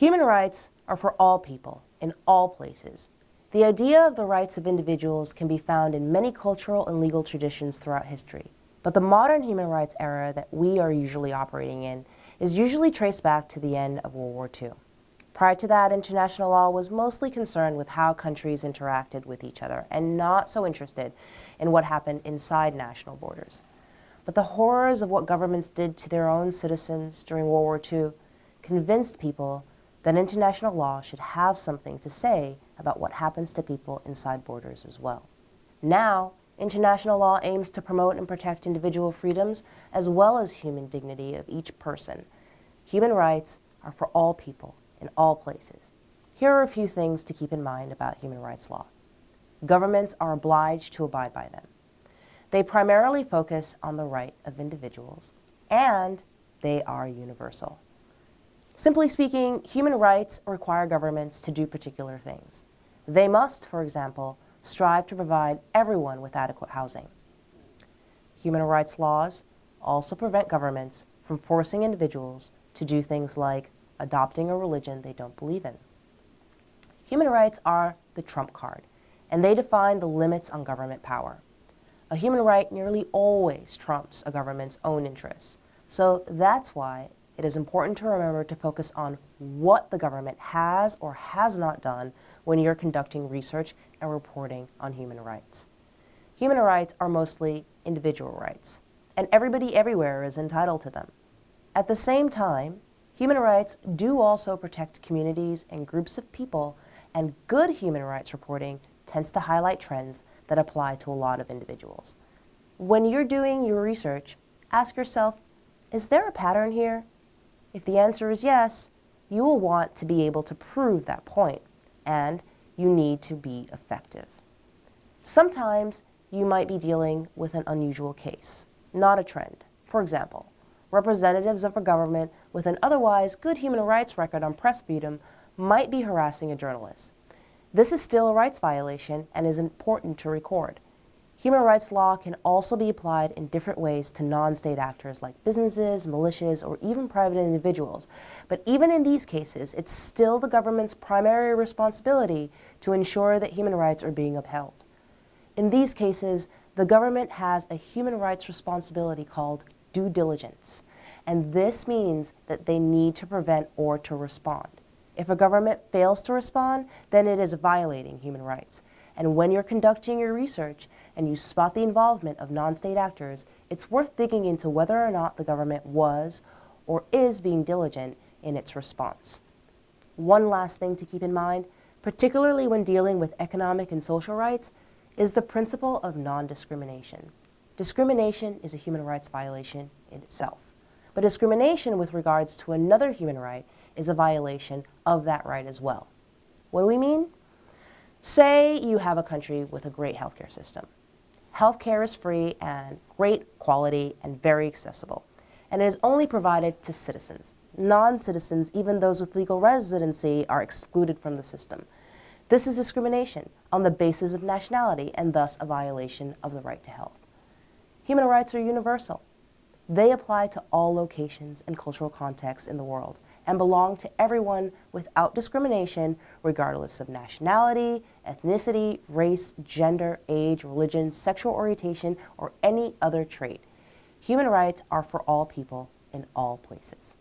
Human rights are for all people, in all places. The idea of the rights of individuals can be found in many cultural and legal traditions throughout history. But the modern human rights era that we are usually operating in is usually traced back to the end of World War II. Prior to that, international law was mostly concerned with how countries interacted with each other and not so interested in what happened inside national borders. But the horrors of what governments did to their own citizens during World War II convinced people that international law should have something to say about what happens to people inside borders as well. Now, international law aims to promote and protect individual freedoms as well as human dignity of each person. Human rights are for all people in all places. Here are a few things to keep in mind about human rights law. Governments are obliged to abide by them. They primarily focus on the right of individuals, and they are universal. Simply speaking, human rights require governments to do particular things. They must, for example, strive to provide everyone with adequate housing. Human rights laws also prevent governments from forcing individuals to do things like adopting a religion they don't believe in. Human rights are the trump card, and they define the limits on government power. A human right nearly always trumps a government's own interests, so that's why it is important to remember to focus on what the government has or has not done when you're conducting research and reporting on human rights. Human rights are mostly individual rights, and everybody everywhere is entitled to them. At the same time, human rights do also protect communities and groups of people, and good human rights reporting tends to highlight trends that apply to a lot of individuals. When you're doing your research, ask yourself, is there a pattern here? If the answer is yes, you will want to be able to prove that point, and you need to be effective. Sometimes you might be dealing with an unusual case, not a trend. For example, representatives of a government with an otherwise good human rights record on press freedom might be harassing a journalist. This is still a rights violation and is important to record. Human rights law can also be applied in different ways to non-state actors like businesses, militias, or even private individuals. But even in these cases, it's still the government's primary responsibility to ensure that human rights are being upheld. In these cases, the government has a human rights responsibility called due diligence. And this means that they need to prevent or to respond. If a government fails to respond, then it is violating human rights. And when you're conducting your research and you spot the involvement of non-state actors, it's worth digging into whether or not the government was or is being diligent in its response. One last thing to keep in mind, particularly when dealing with economic and social rights, is the principle of non-discrimination. Discrimination is a human rights violation in itself. But discrimination with regards to another human right is a violation of that right as well. What do we mean? Say you have a country with a great healthcare system. Healthcare is free and great quality and very accessible, and it is only provided to citizens. Non-citizens, even those with legal residency, are excluded from the system. This is discrimination on the basis of nationality and thus a violation of the right to health. Human rights are universal. They apply to all locations and cultural contexts in the world and belong to everyone without discrimination regardless of nationality, ethnicity, race, gender, age, religion, sexual orientation, or any other trait. Human rights are for all people in all places.